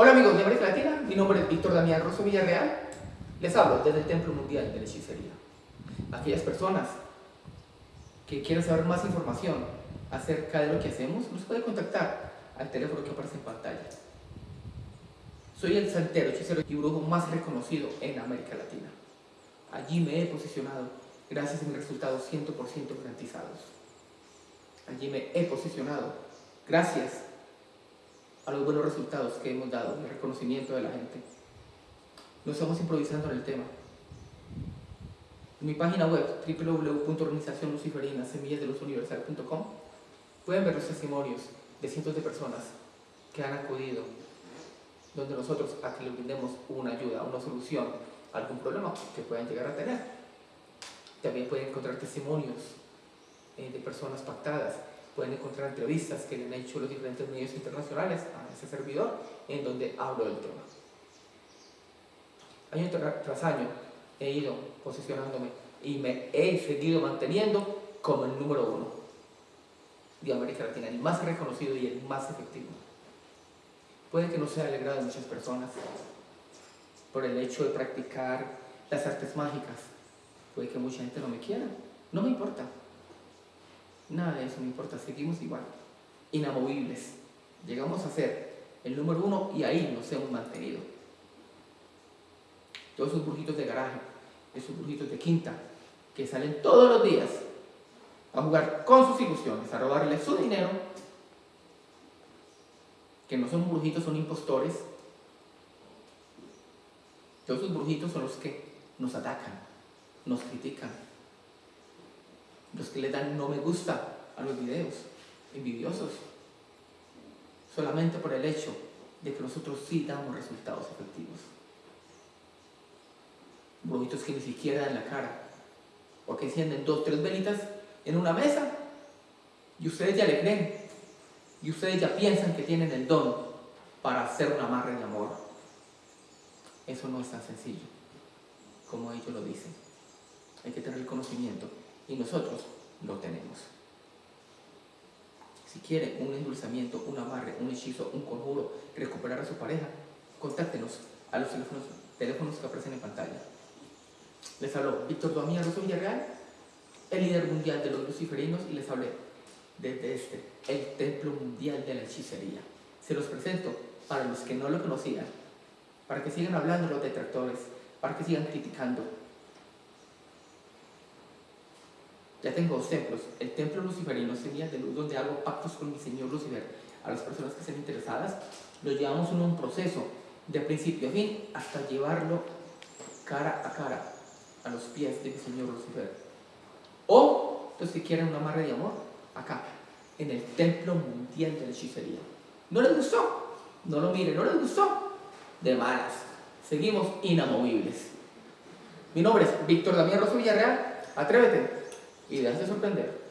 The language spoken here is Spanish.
Hola amigos de América Latina, mi nombre es Víctor Damián Rosso Villarreal. Les hablo desde el Templo Mundial de la Hechicería. Aquellas personas que quieran saber más información acerca de lo que hacemos, nos pueden contactar al teléfono que aparece en pantalla. Soy el santero, hechicero y brujo más reconocido en América Latina. Allí me he posicionado gracias a mis resultados 100% garantizados. Allí me he posicionado gracias a los buenos resultados que hemos dado, el reconocimiento de la gente. No estamos improvisando en el tema. En mi página web www.organizacionluciferinasemillasdeluzuniversal.com pueden ver los testimonios de cientos de personas que han acudido donde nosotros a que les brindemos una ayuda, una solución a algún problema que puedan llegar a tener. También pueden encontrar testimonios eh, de personas pactadas pueden encontrar entrevistas que le han hecho los diferentes medios internacionales a ese servidor en donde hablo del tema. Año tras año he ido posicionándome y me he seguido manteniendo como el número uno de América Latina, el más reconocido y el más efectivo. Puede que no sea alegrado de muchas personas por el hecho de practicar las artes mágicas. Puede que mucha gente no me quiera. No me importa. Nada de eso me importa, seguimos igual, inamovibles. Llegamos a ser el número uno y ahí nos hemos mantenido. Todos esos brujitos de garaje, esos brujitos de quinta, que salen todos los días a jugar con sus ilusiones, a robarle su dinero, que no son brujitos, son impostores. Todos esos brujitos son los que nos atacan, nos critican, los que le dan no me gusta a los videos, envidiosos, solamente por el hecho de que nosotros sí damos resultados efectivos. Brujitos que ni siquiera dan la cara, porque encienden dos, tres velitas en una mesa y ustedes ya le creen, y ustedes ya piensan que tienen el don para hacer una amarre de amor. Eso no es tan sencillo como ellos lo dicen. Hay que tener el conocimiento y nosotros lo tenemos. Si quiere un endulzamiento, un amarre, un hechizo, un conjuro, recuperar a su pareja, contáctenos a los teléfonos, teléfonos que aparecen en pantalla. Les habló Víctor Domínguez Rosso Villarreal, el líder mundial de los luciferinos, y les hablé desde este, el templo mundial de la hechicería. Se los presento para los que no lo conocían, para que sigan hablando los detractores, para que sigan criticando, Ya tengo dos templos. El templo luciferino sería de luz donde hago pactos con mi señor Lucifer. A las personas que estén interesadas, lo llevamos en un proceso de principio a fin hasta llevarlo cara a cara a los pies de mi señor Lucifer. O los que quieren un amarre de amor, acá, en el templo mundial de la hechicería. ¿No les gustó? No lo miren, ¿no les gustó? De malas. Seguimos inamovibles. Mi nombre es Víctor Damián Rosso Villarreal. Atrévete y déjate sorprender.